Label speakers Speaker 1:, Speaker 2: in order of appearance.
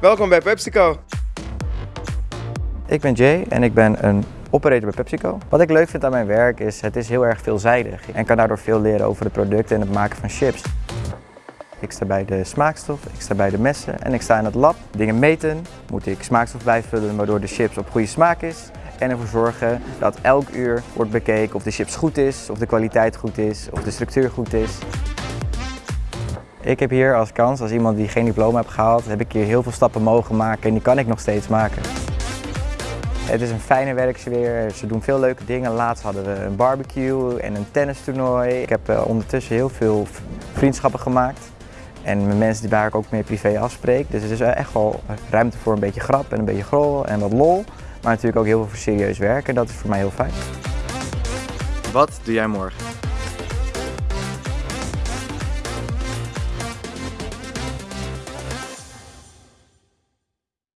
Speaker 1: Welkom bij PepsiCo.
Speaker 2: Ik ben Jay en ik ben een operator bij PepsiCo. Wat ik leuk vind aan mijn werk is, het is heel erg veelzijdig en kan daardoor veel leren over de producten en het maken van chips. Ik sta bij de smaakstof, ik sta bij de messen en ik sta in het lab. Dingen meten, moet ik smaakstof bijvullen waardoor de chips op goede smaak is. En ervoor zorgen dat elk uur wordt bekeken of de chips goed is, of de kwaliteit goed is, of de structuur goed is. Ik heb hier als kans, als iemand die geen diploma heeft gehaald, heb ik hier heel veel stappen mogen maken en die kan ik nog steeds maken. Het is een fijne werksfeer, ze doen veel leuke dingen. Laatst hadden we een barbecue en een tennistoernooi. Ik heb eh, ondertussen heel veel vriendschappen gemaakt. En met mensen die waar ik ook meer privé afspreek. Dus het is echt wel ruimte voor een beetje grap en een beetje grol en wat lol. Maar natuurlijk ook heel veel voor serieus werk en dat is voor mij heel fijn.
Speaker 1: Wat doe jij morgen?